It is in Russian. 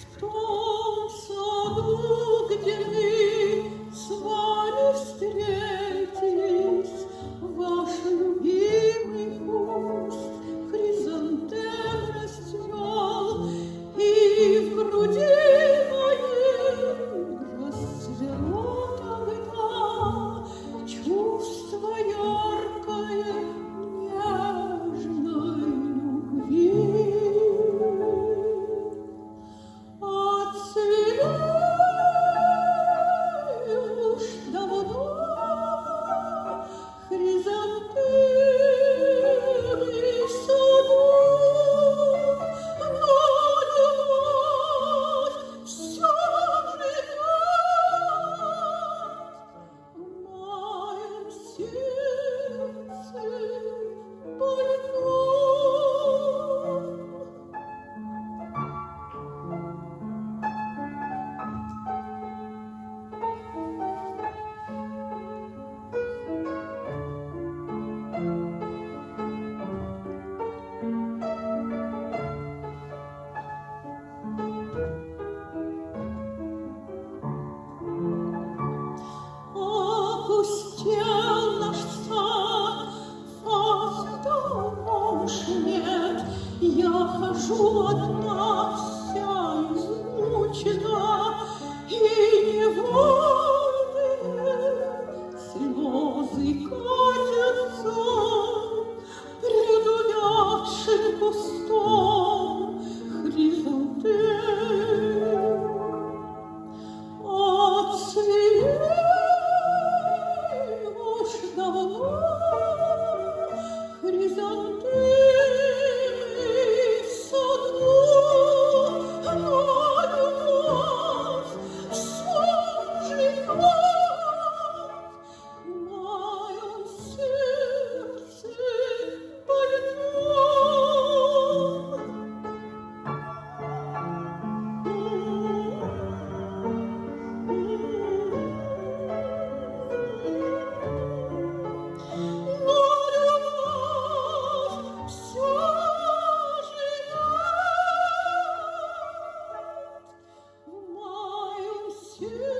Что он в саду, где мы Я хожу одна, вся измучена, и не вот. you.